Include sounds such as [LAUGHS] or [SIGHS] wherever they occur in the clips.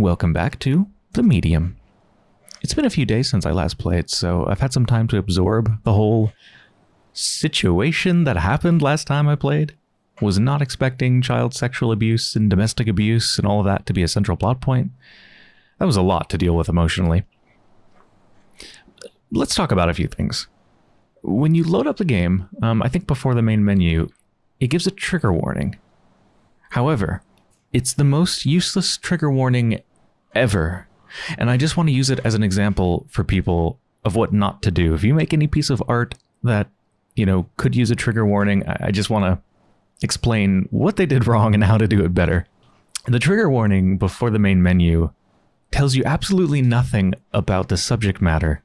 Welcome back to The Medium. It's been a few days since I last played, so I've had some time to absorb the whole situation that happened last time I played. Was not expecting child sexual abuse and domestic abuse and all of that to be a central plot point. That was a lot to deal with emotionally. Let's talk about a few things. When you load up the game, um, I think before the main menu, it gives a trigger warning. However, it's the most useless trigger warning ever. And I just want to use it as an example for people of what not to do. If you make any piece of art that, you know, could use a trigger warning, I just want to explain what they did [LAUGHS] wrong and how to do it better. The trigger warning before the main menu tells you absolutely nothing about the subject matter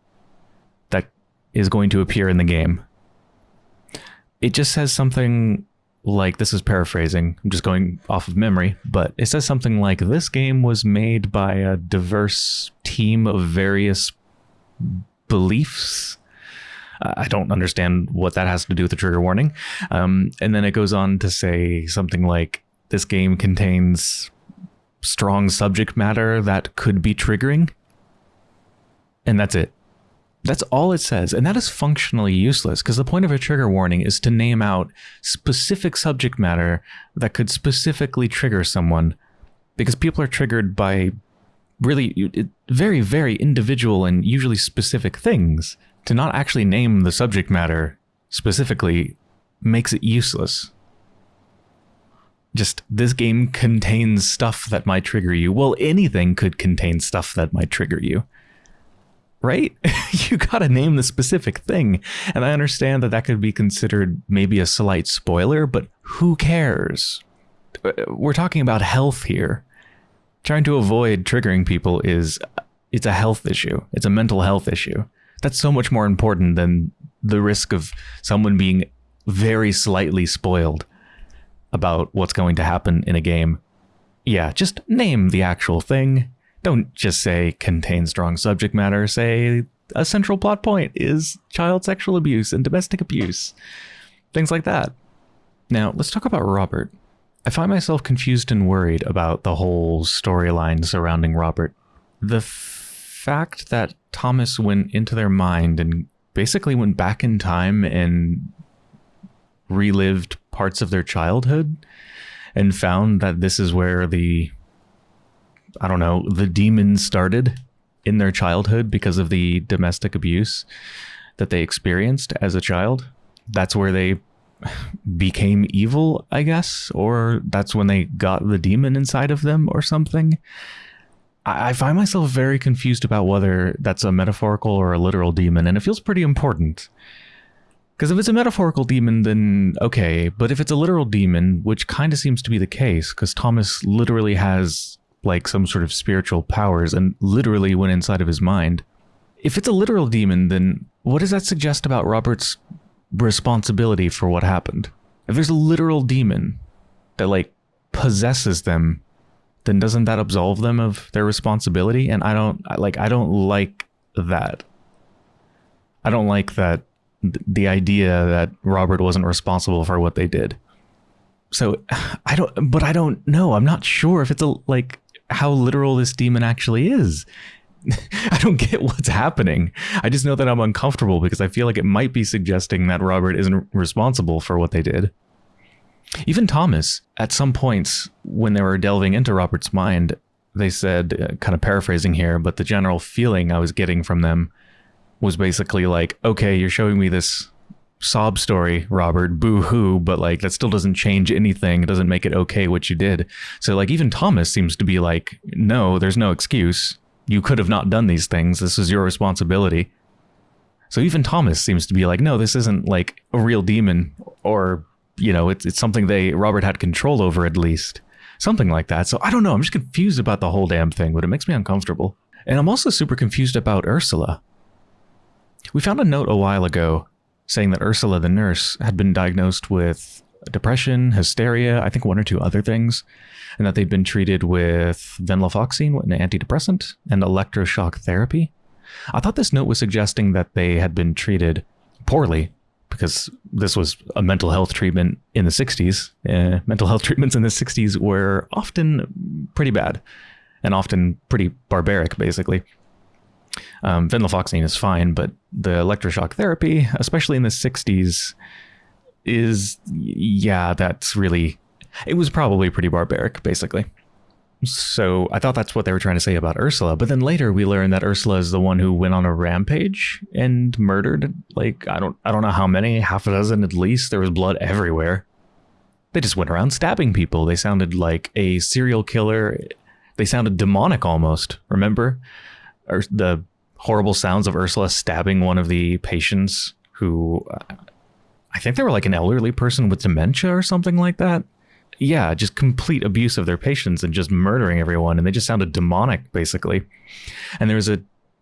that is going to appear in the game. It just says something like this is paraphrasing. I'm just going off of memory, but it says something like this game was made by a diverse team of various beliefs. I don't understand what that has to do with the trigger warning. Um, and then it goes on to say something like this game contains strong subject matter that could be triggering. And that's it. That's all it says, and that is functionally useless because the point of a trigger warning is to name out specific subject matter that could specifically trigger someone because people are triggered by really very, very individual and usually specific things. To not actually name the subject matter specifically makes it useless. Just this game contains stuff that might trigger you. Well, anything could contain stuff that might trigger you right? [LAUGHS] you got to name the specific thing. And I understand that that could be considered maybe a slight spoiler, but who cares? Uh, we're talking about health here. Trying to avoid triggering people is it's a health issue. It's a mental health issue. That's so much more important than the risk of someone being very slightly spoiled about what's going to happen in a game. Yeah, just name the actual thing don't just say contain strong subject matter, say a central plot point is child sexual abuse and domestic abuse. Things like that. Now, let's talk about Robert. I find myself confused and worried about the whole storyline surrounding Robert. The fact that Thomas went into their mind and basically went back in time and relived parts of their childhood and found that this is where the I don't know, the demons started in their childhood because of the domestic abuse that they experienced as a child. That's where they became evil, I guess, or that's when they got the demon inside of them or something. I find myself very confused about whether that's a metaphorical or a literal demon, and it feels pretty important. Because if it's a metaphorical demon, then okay, but if it's a literal demon, which kind of seems to be the case, because Thomas literally has like some sort of spiritual powers and literally went inside of his mind. If it's a literal demon, then what does that suggest about Robert's responsibility for what happened? If there's a literal demon that like possesses them, then doesn't that absolve them of their responsibility? And I don't like I don't like that. I don't like that the idea that Robert wasn't responsible for what they did. So [SIGHS] I don't but I don't know. I'm not sure if it's a like how literal this demon actually is. [LAUGHS] I don't get what's happening. I just know that I'm uncomfortable because I feel like it might be suggesting that Robert isn't responsible for what they did. Even Thomas, at some points when they were delving into Robert's mind, they said, uh, kind of paraphrasing here, but the general feeling I was getting from them was basically like, okay, you're showing me this sob story, Robert, boo hoo, but like that still doesn't change anything. It doesn't make it okay what you did. So like even Thomas seems to be like, no, there's no excuse. You could have not done these things. This is your responsibility. So even Thomas seems to be like, no, this isn't like a real demon or, you know, it's, it's something they, Robert had control over at least. Something like that. So I don't know. I'm just confused about the whole damn thing, but it makes me uncomfortable. And I'm also super confused about Ursula. We found a note a while ago saying that Ursula the nurse had been diagnosed with depression, hysteria, I think one or two other things, and that they'd been treated with venlafaxine, an antidepressant, and electroshock therapy. I thought this note was suggesting that they had been treated poorly because this was a mental health treatment in the 60s. Uh, mental health [LAUGHS] treatments in the 60s were often pretty bad. and often pretty barbaric, basically. Um, venlafaxine is fine, but the electroshock therapy, especially in the 60s, is, yeah, that's really, it was probably pretty barbaric, basically. So I thought that's what they were trying to say about Ursula. But then later we learned that Ursula is the one who went on a rampage and murdered like I don't I don't know how many, half a dozen at least. There was blood everywhere. They just went around stabbing people. They sounded like a serial killer. They sounded demonic almost. Remember? Or the horrible sounds of Ursula stabbing one of the patients who I think they were like an elderly person with dementia or something like that yeah, just complete abuse of their patients and just murdering everyone. And they just sounded demonic, basically. And there was a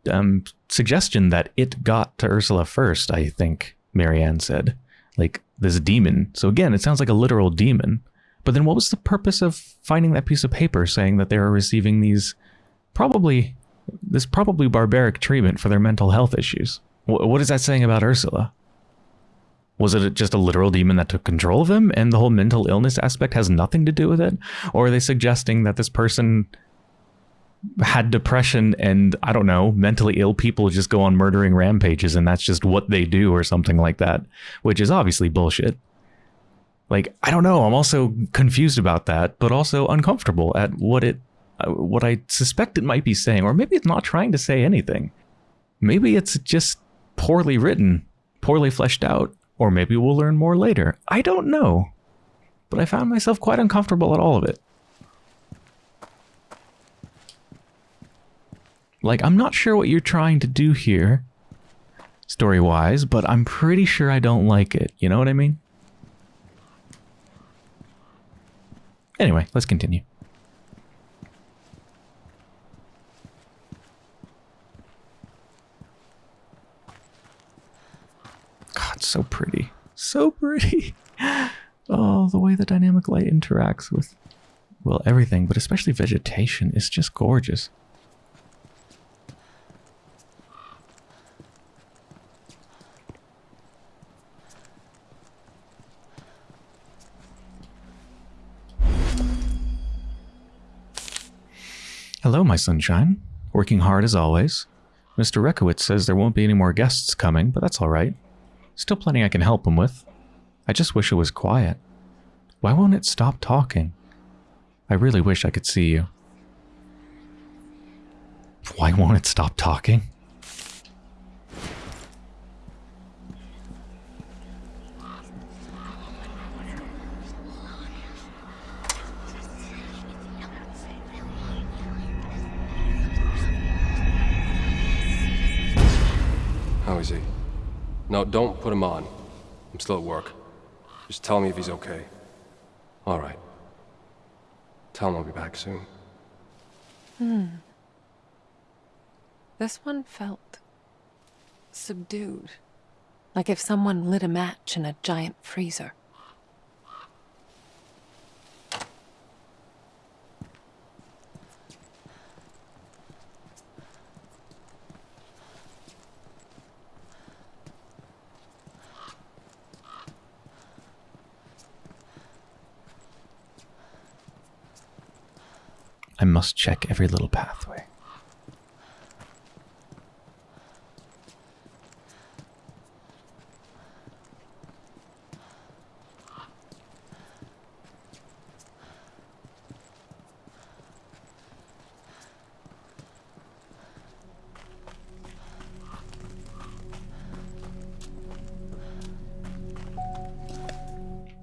um, suggestion that it got to Ursula first, I think Marianne said. Like this demon. So again, it sounds like a literal demon. But then what was the purpose of finding that piece of paper saying that they were receiving these probably this probably barbaric treatment for their mental health issues? what is that saying about Ursula? Was it just a literal demon that took control of him and the whole mental illness aspect has nothing to do with it? Or are they suggesting that this person had depression and I don't know, mentally ill people just go on murdering rampages and that's just what they do or something like that, which is obviously bullshit. Like, I don't know, I'm also confused about that, but also uncomfortable at what it Uh, what I suspect it might be saying or maybe it's not trying to say anything. Maybe it's just poorly written, poorly fleshed out, or maybe we'll learn more later. I don't know. But I found myself quite uncomfortable at all of it. Like, I'm not sure what you're trying to do here, story-wise, but I'm pretty sure I don't like it. You know what I mean? Anyway, let's continue. So pretty. So pretty. [LAUGHS] Oh, the way the dynamic light interacts with, well, everything, but especially vegetation is just gorgeous. Hello, my sunshine. Working hard as always. Mr. Rekowitz says there won't be any more guests coming, but that's all right. Still plenty I can help him with. I just wish it was quiet. Why won't it stop talking? I really wish I could see you. Why won't it stop talking? No, don't put him on. I'm still at work. Just tell me if he's okay. All right. Tell him I'll be back soon. Hmm. This one felt subdued. Like if someone lit a match in a giant freezer. Check every little pathway.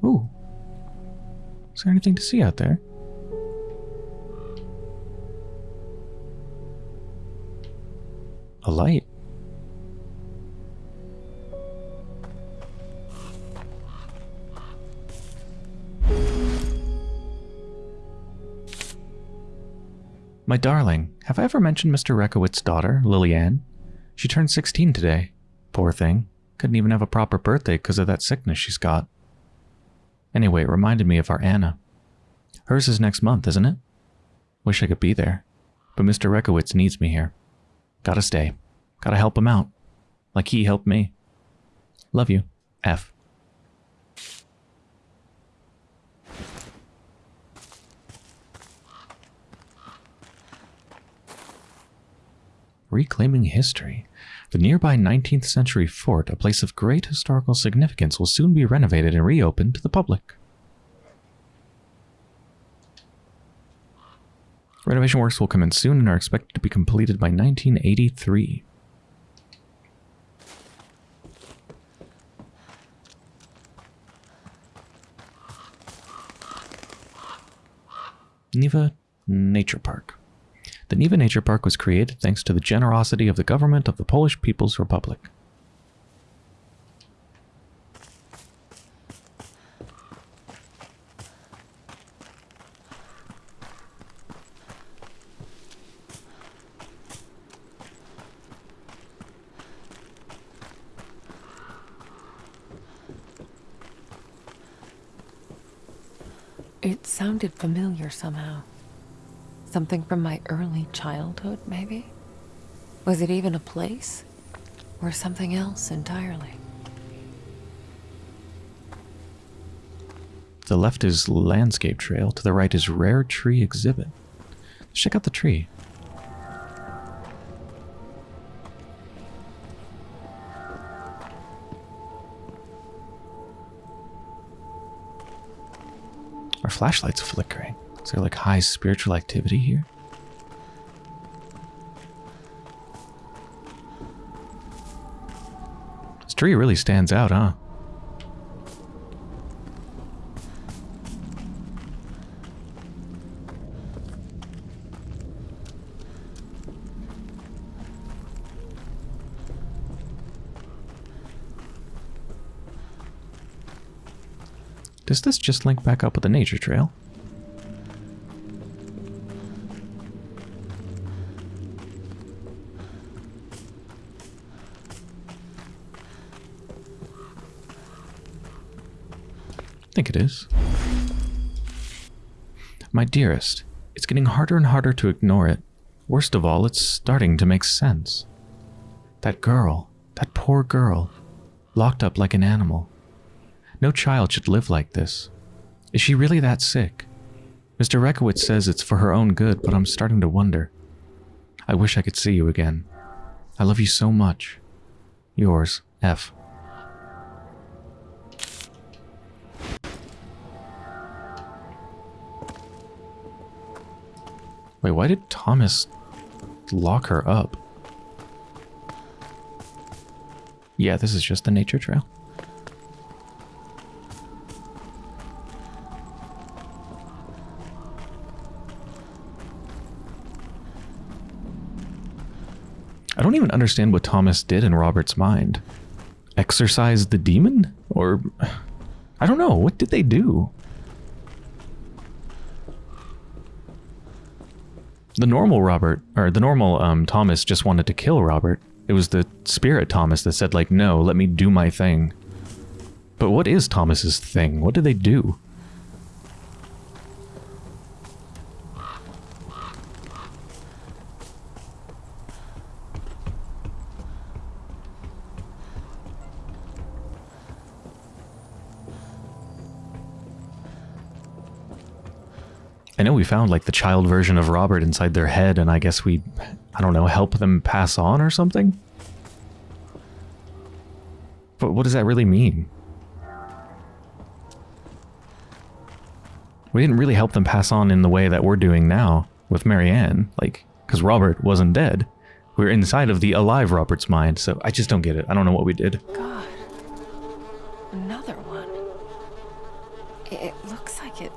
Ooh. Is there anything to see out there? A light. My darling, have I ever mentioned Mr. Rekowitz's daughter, Lilian? She turned 16 today. Poor thing. Couldn't even have a proper birthday because of that sickness she's got. Anyway, it reminded me of our Anna. Hers is next month, isn't it? Wish I could be there. But Mr. Rekowitz needs me here. Gotta stay. Gotta help him out. Like he helped me. Love you. F. Reclaiming history. The nearby 19th century fort, a place of great historical significance, will soon be renovated and reopened to the public. Renovation works will commence soon and are expected to be completed by 1983. Niwa Nature Park. The Niwa Nature Park was created thanks to the generosity of the government of the Polish People's Republic. It sounded familiar somehow. Something from my early childhood, maybe? Was it even a place? Or something else entirely? The left is landscape trail, to the right is rare tree exhibit. Let's check out the tree. Flashlight's flickering. Is there like high spiritual activity here? This tree really stands out, huh? Does this just link back up with the nature trail? I think it is. My dearest, it's getting harder and harder to ignore it. Worst of all, it's starting to make sense. That girl, that poor girl, locked up like an animal. No child should live like this. Is she really that sick? Mr. Rekowitz says it's for her own good, but I'm starting to wonder. I wish I could see you again. I love you so much. Yours, F. Wait, why did Thomas lock her up? Yeah, this is just the nature trail. Don't even understand what Thomas did in Robert's mind. Exorcise the demon? Or. I don't know. What did they do? The normal Robert, or the normal um, Thomas just wanted to kill Robert. It was the spirit Thomas that said, like, no, let me do my thing. But what is Thomas's thing? What did they do? Found like the child version of Robert inside their head, and I guess we, I don't know, help them pass on or something? But what does that really mean? We didn't really help them pass on in the way that we're doing now with Marianne, like, because Robert wasn't dead. We are inside of the alive Robert's mind, so I just don't get it. I don't know what we did. God. Another one. It, it looks like it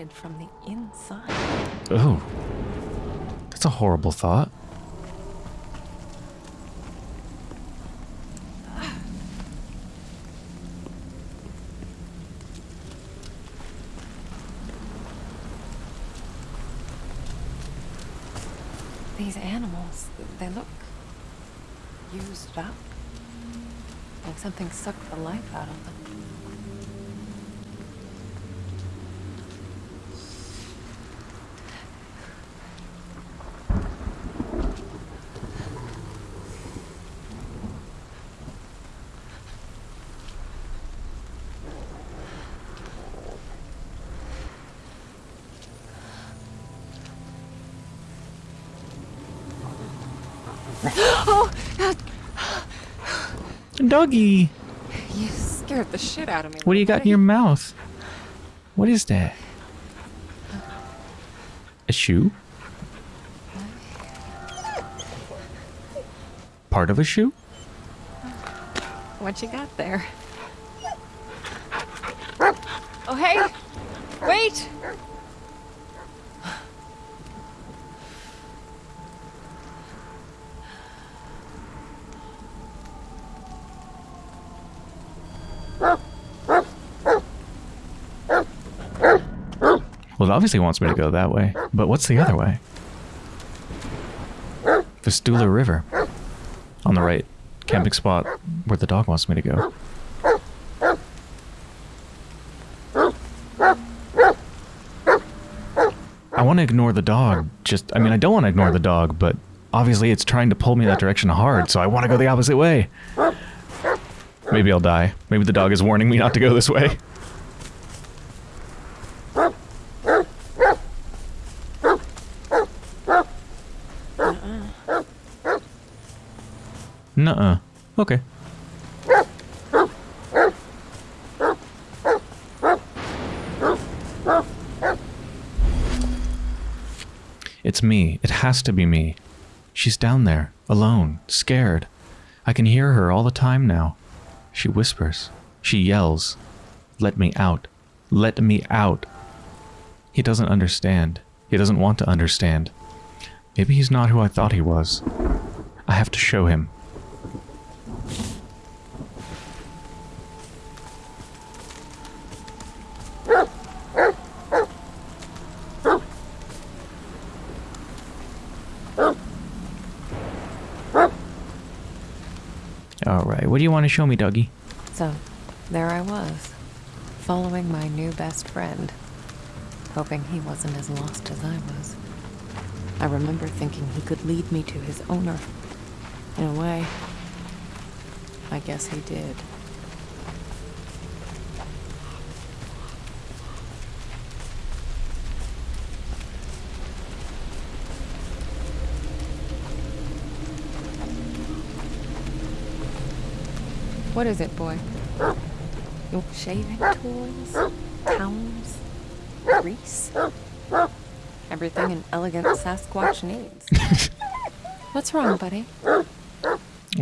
rotted from the inside. Oh. That's a horrible thought. These animals, they look used up. Like something sucked the life out of them. Doggy, you scared the shit out of me. what do you got in your mouth? What is that? A shoe? Part of a shoe? What you got there? Oh, hey! Wait! Well, it obviously wants me to go that way. But what's the other way? Vistula River. On the right. Camping spot where the dog wants me to go. I want to ignore the dog. Just, I mean, I don't want to ignore the dog, but obviously it's trying to pull me that direction hard, so I want to go the opposite way. Maybe I'll die. Maybe the dog is warning me not to go this way. Nuh-uh. Okay. It's me. It has to be me. She's down there, alone, scared. I can hear her all the time now. She whispers. She yells. Let me out. Let me out. He doesn't understand. He doesn't want to understand. Maybe he's not who I thought he was. I have to show him. All right, what do you want to show me, Dougie? So, there I was, following my new best friend, hoping he wasn't as lost as I was. I remember thinking he could lead me to his owner. In a way, I guess he did. What is it, boy? Your shaving tools? Towels? Grease? Everything an elegant Sasquatch needs. [LAUGHS] What's wrong, buddy? I'll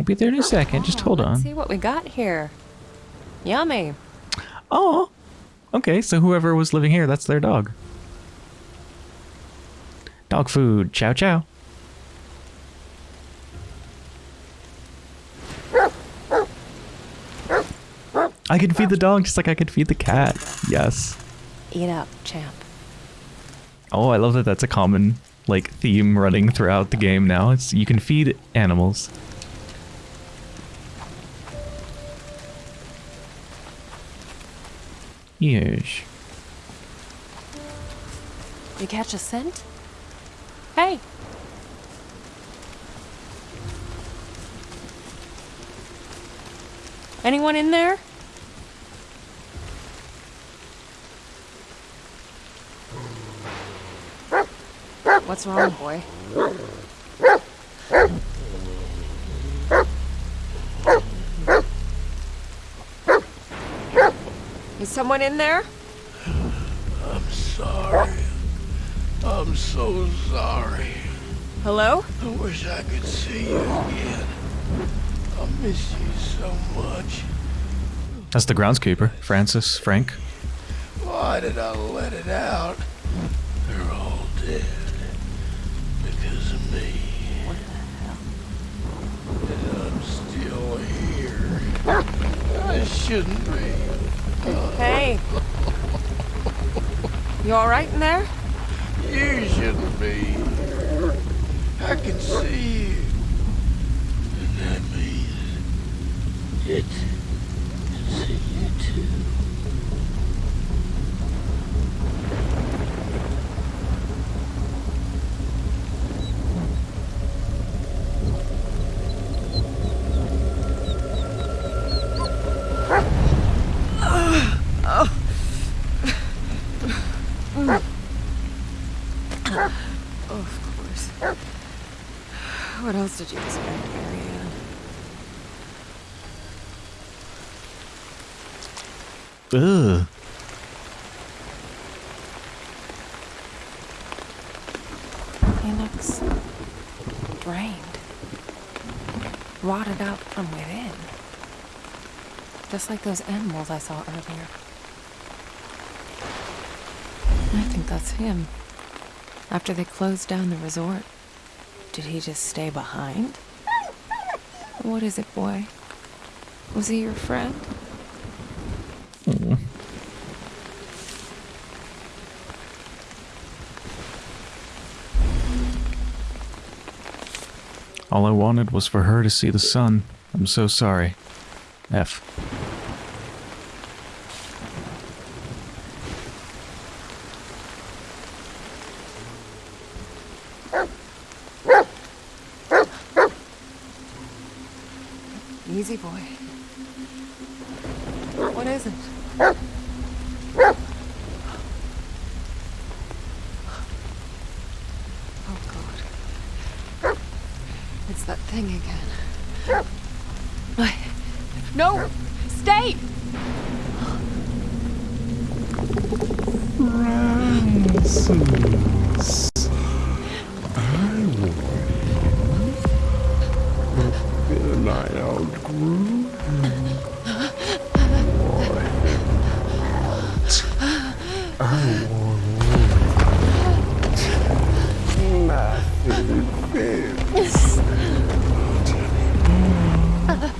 be there in a second. Just hold Let's on. see what we got here. Yummy. Oh, okay. So whoever was living here, that's their dog. Dog food. Chow chow. I can feed the dog just like I could feed the cat. Yes. Eat up, champ. Oh, I love that that's a common like theme running throughout the game now. It's you can feed animals. Yes. You catch a scent? Hey. Anyone in there? What's wrong, boy? Is someone in there? I'm sorry. I'm so sorry. Hello? I wish I could see you again. I miss you so much. That's the groundskeeper, Francis Frank. Why did I let it out? They're all dead. I shouldn't be. Hey. You alright in there? You shouldn't be. I can see you. Ugh. He looks drained, rotted out from within. Just like those animals I saw earlier. I think that's him. After they closed down the resort, did he just stay behind? What is it, boy? Was he your friend? All I wanted was for her to see the sun. I'm so sorry. F. nothing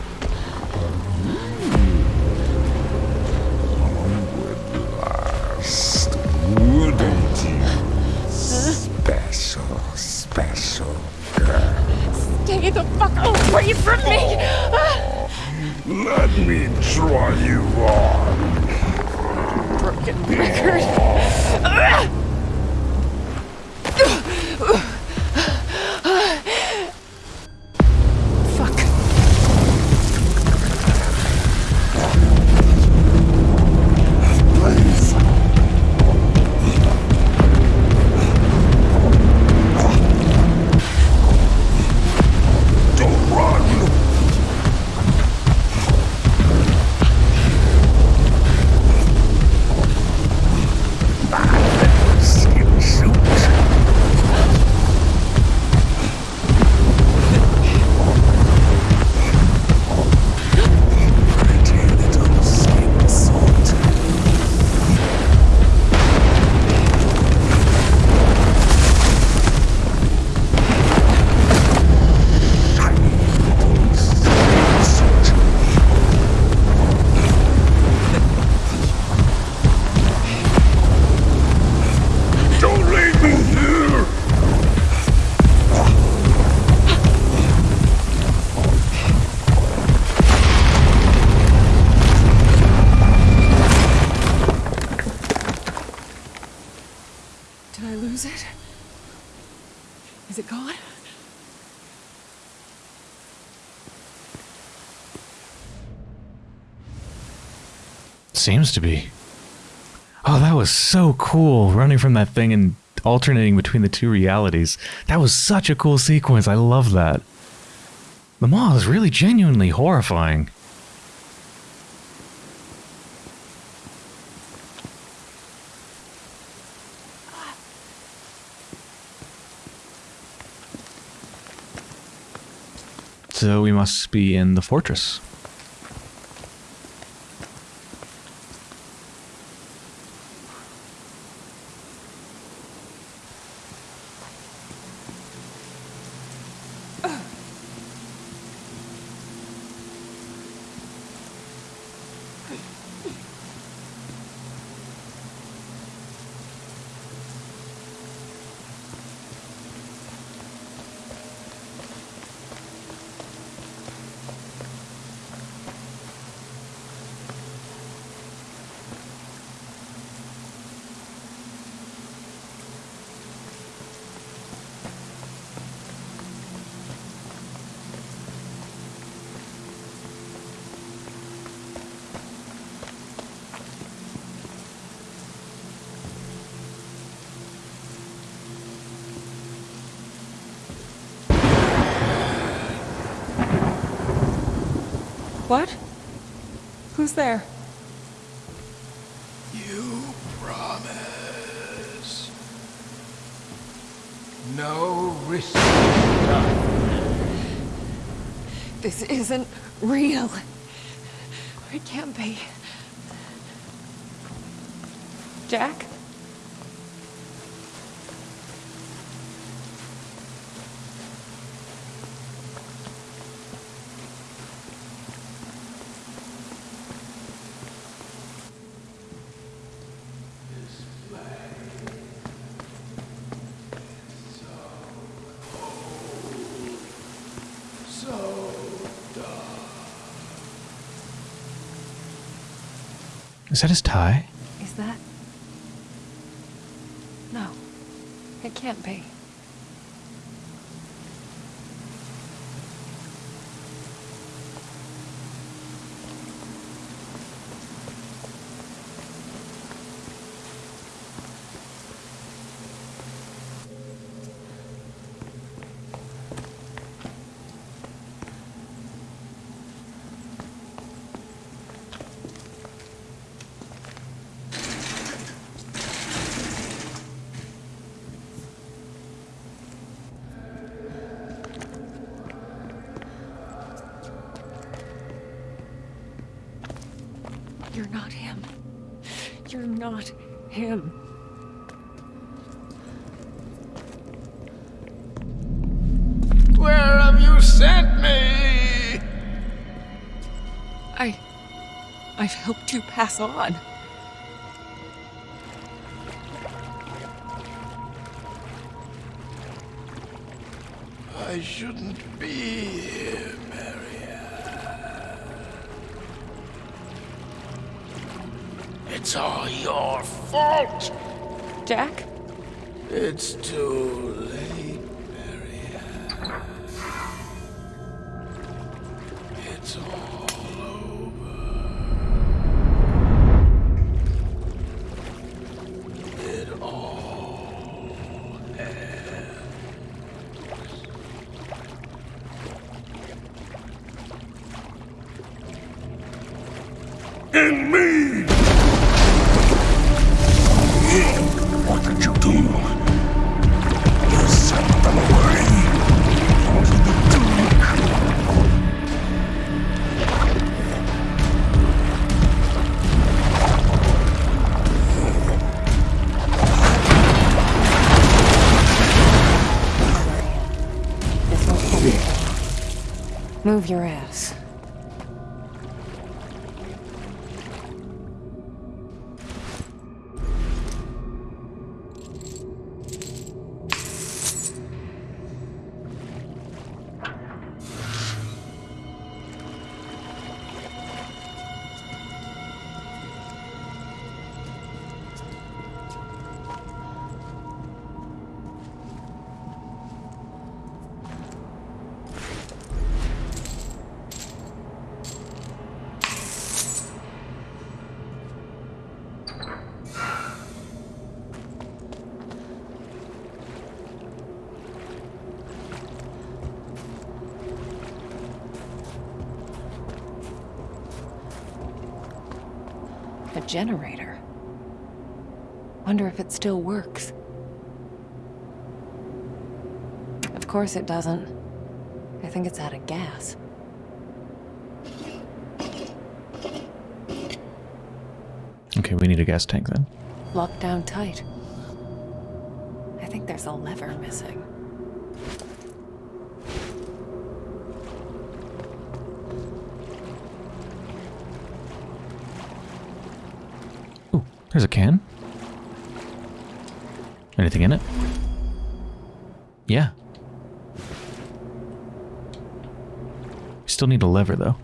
Seems to be. Oh, that was so cool, running from that thing and alternating between the two realities. That was such a cool sequence. I love that. The Maw is really genuinely horrifying. So we must be in the fortress. What? Who's there? You promise. No risk. This isn't real. It can't be. Jack? Is that his tie? Is that. No. It can't be. You're not him. You're not him. Where have you sent me? I. I've helped you pass on. Move your ass. Generator. Wonder if it still works. Of course it doesn't. I think it's out of gas. Okay, we need a gas tank then. Locked down tight. I think there's a lever missing. There's a can. Anything in it? Yeah. We Still need a lever though.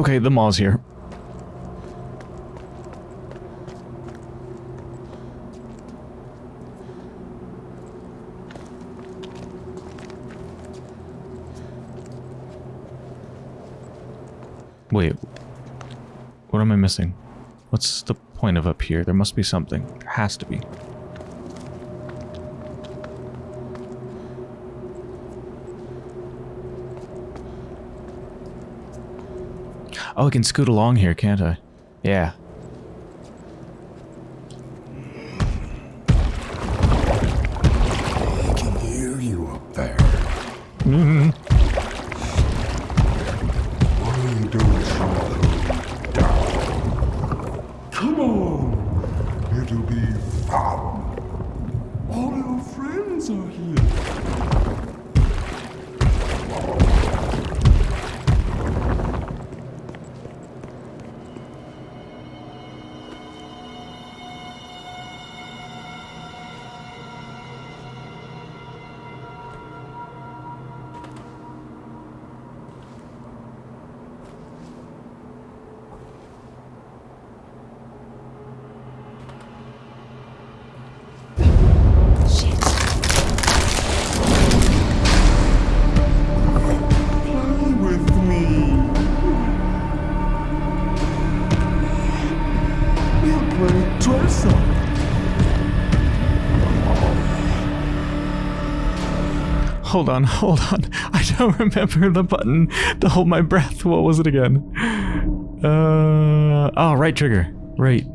Okay, the Maw's here. Wait. What am I missing? What's the point of up here? There must be something. There has to be. Oh, I can scoot along here, can't I? Yeah. On, [LAUGHS] hold on. I don't remember the button to hold my breath. What was it again? Uh, oh, right trigger. Right.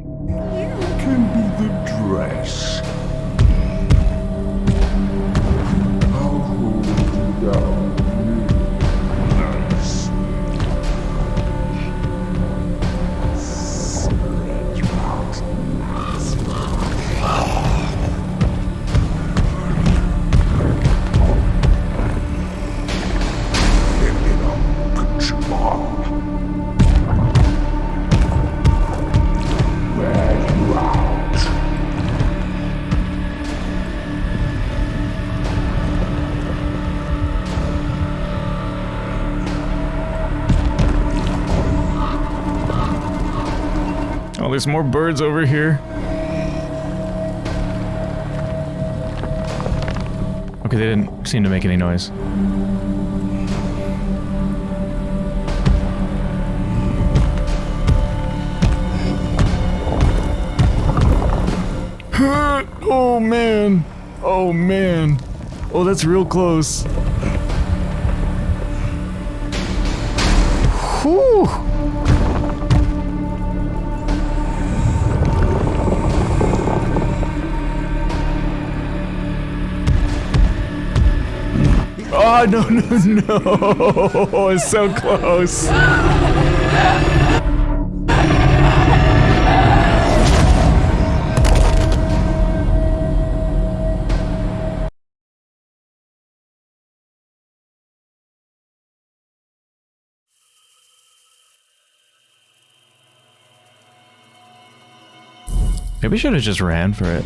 There's more birds over here. Okay, they didn't seem to make any noise. oh man. Oh man. Oh, that's real close. Oh, [LAUGHS] no, no, no. [LAUGHS] It's so close. Maybe should have just ran for it.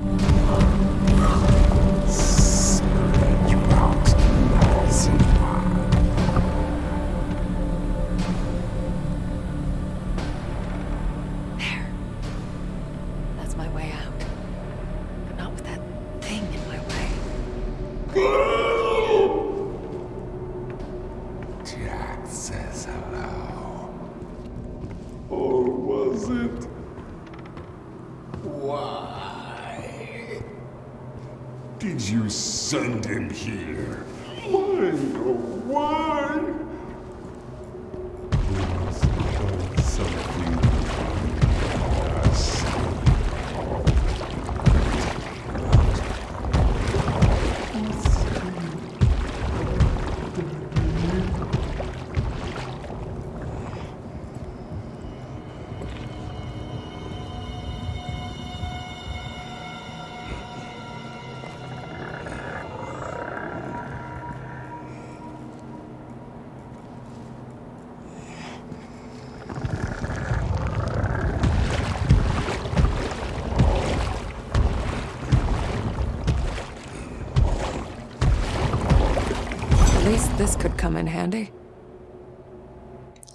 This could come in handy.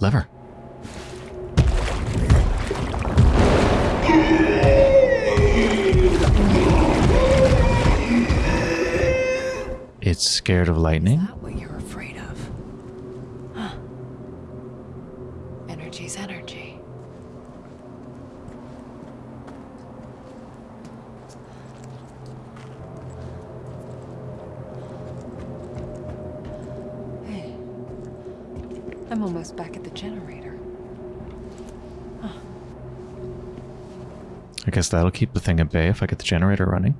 Lever. It's scared of lightning. Guess that'll keep the thing at bay if I get the generator running.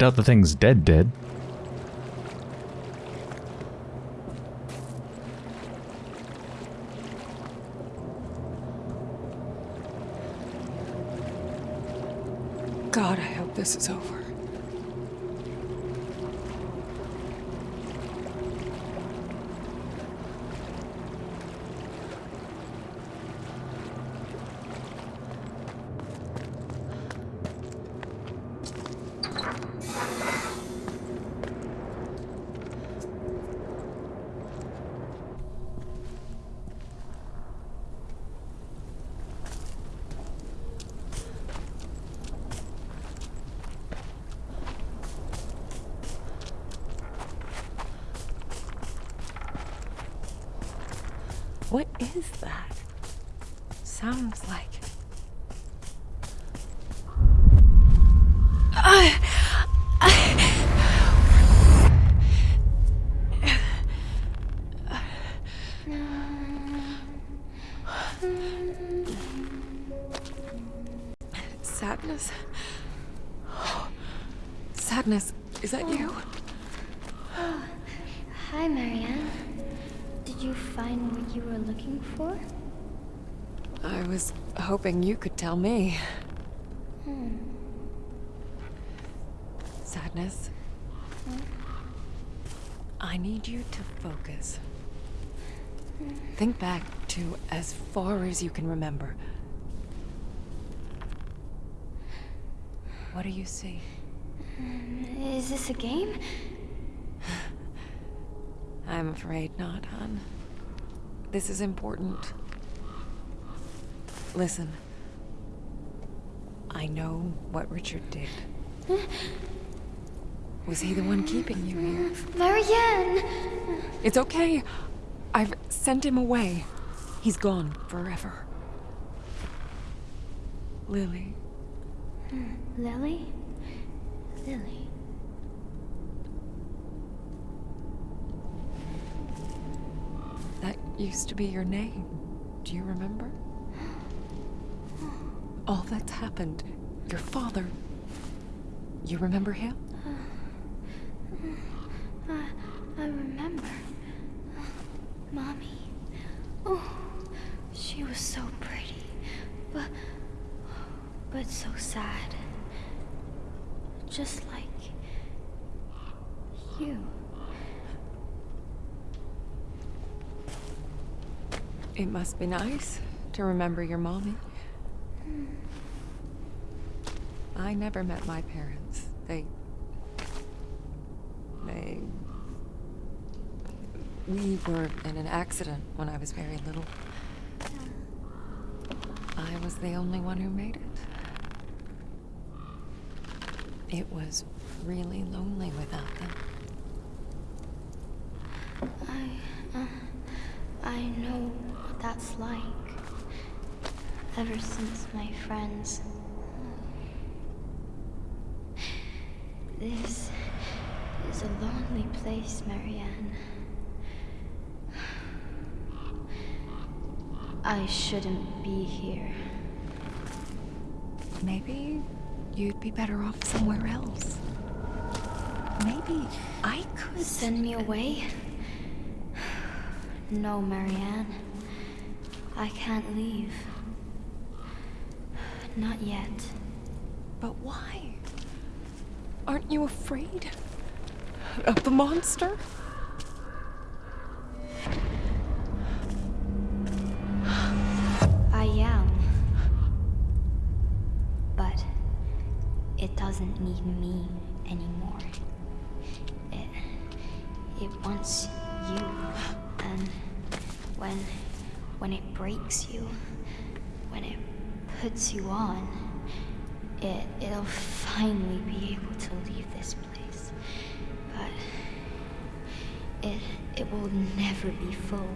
Doubt the thing's dead dead. God, I hope this is over. What is that? Sounds like. Sadness. Hoping you could tell me. Hmm. Sadness. I need you to focus. Think back to as far as you can remember. What do you see? Is this a game? [SIGHS] I'm afraid not, hon. This is important. Listen. I know what Richard did. Was he the one keeping you here? Marianne! It's okay. I've sent him away. He's gone forever. Lily, Lily? Lily. that used to be your name. Do you remember? All that's happened. Your father. You remember him? Uh, I, I remember. Mommy. Oh, she was so pretty. But. but so sad. Just like. you. It must be nice to remember your mommy. I never met my parents. They. They. We were in an accident when I was very little. I was the only one who made it. It was really lonely without them. I, uh, I know what that's like. Ever since my friends. This is a lonely place, Marianne. I shouldn't be here. Maybe you'd be better off somewhere else. Maybe I could Send me away? [SIGHS] No, Marianne. I can't leave. Not yet. But why? Aren't you afraid of the monster? Puts you on, it it'll finally be able to leave this place. But it it will never be full.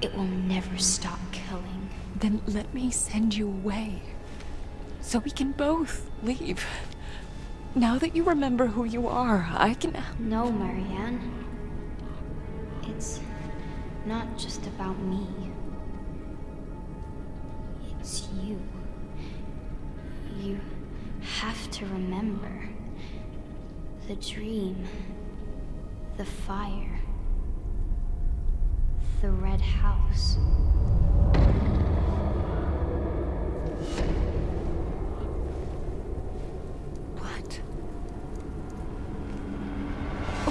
It will never stop killing. Then let me send you away. So we can both leave. Now that you remember who you are, I can. No, Marianne. It's not just about me. You have to remember the dream, the fire, the red house. What?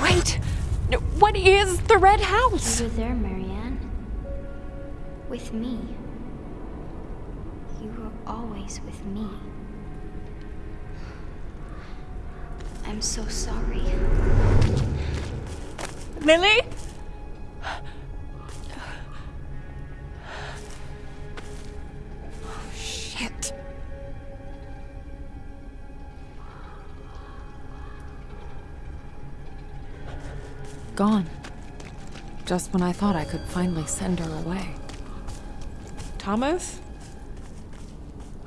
Wait! What is the Red House? You were there, Marianne. With me. You were always with me. I'm so sorry. Lily? Oh, shit. Gone. Just when I thought I could finally send her away. Thomas?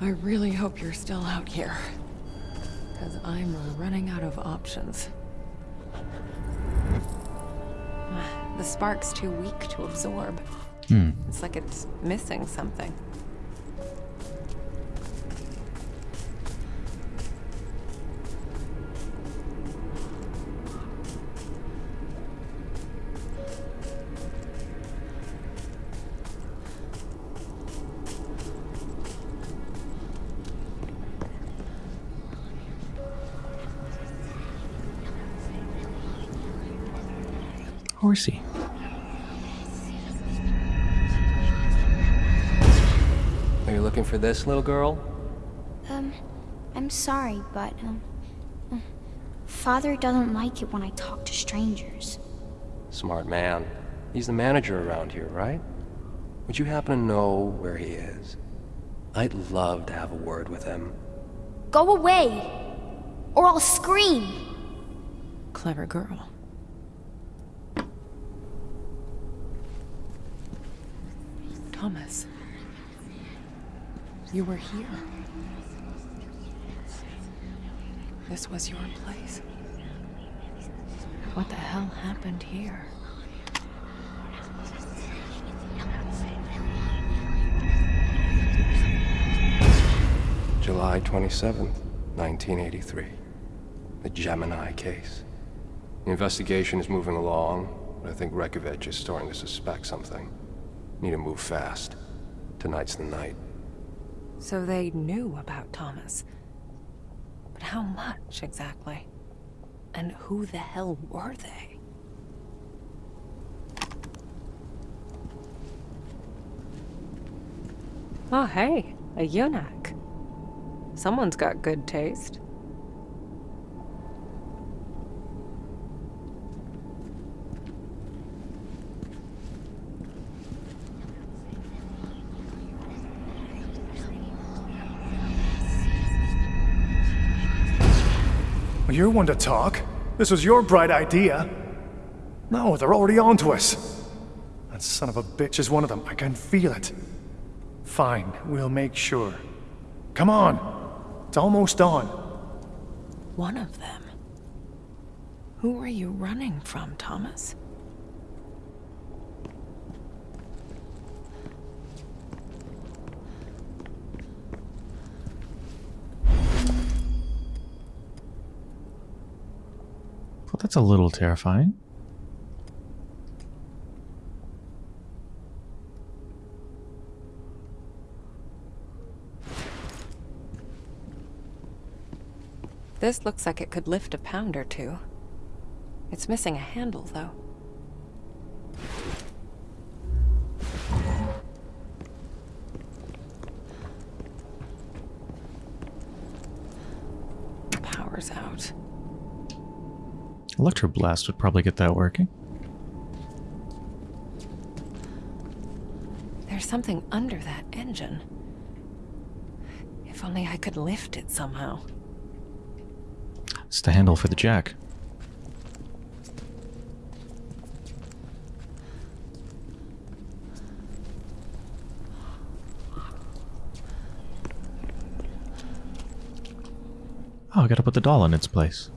I really hope you're still out here. Because I'm running out of options. [SIGHS] The spark's too weak to absorb. Hmm. It's like it's missing something. Horsey. Are you looking for this, little girl? Um, I'm sorry, but, um, Father doesn't like it when I talk to strangers. Smart man. He's the manager around here, right? Would you happen to know where he is? I'd love to have a word with him. Go away! Or I'll scream! Clever girl. Thomas. You were here. This was your place. What the hell happened here? July 27th, 1983. The Gemini case. The investigation is moving along, but I think Rekovich is starting to suspect something. Need to move fast. Tonight's the night. So they knew about Thomas. But how much exactly? And who the hell were they? Oh, hey, a eunuch. Someone's got good taste. Well, you're one to talk. This was your bright idea. No, they're already on to us. That son of a bitch is one of them. I can feel it. Fine, we'll make sure. Come on. It's almost on. One of them. Who are you running from, Thomas? That's a little terrifying. This looks like it could lift a pound or two. It's missing a handle, though. Electroblast would probably get that working. There's something under that engine. If only I could lift it somehow. It's the handle for the jack. Oh, I gotta put the doll in its place.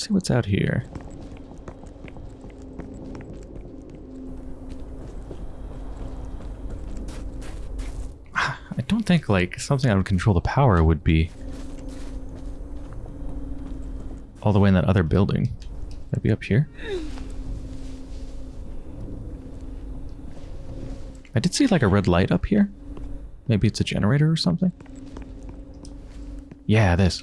Let's see what's out here. [SIGHS] I don't think like something I would control the power would be all the way in that other building. That'd be up here. I did see like a red light up here. Maybe it's a generator or something. Yeah, this.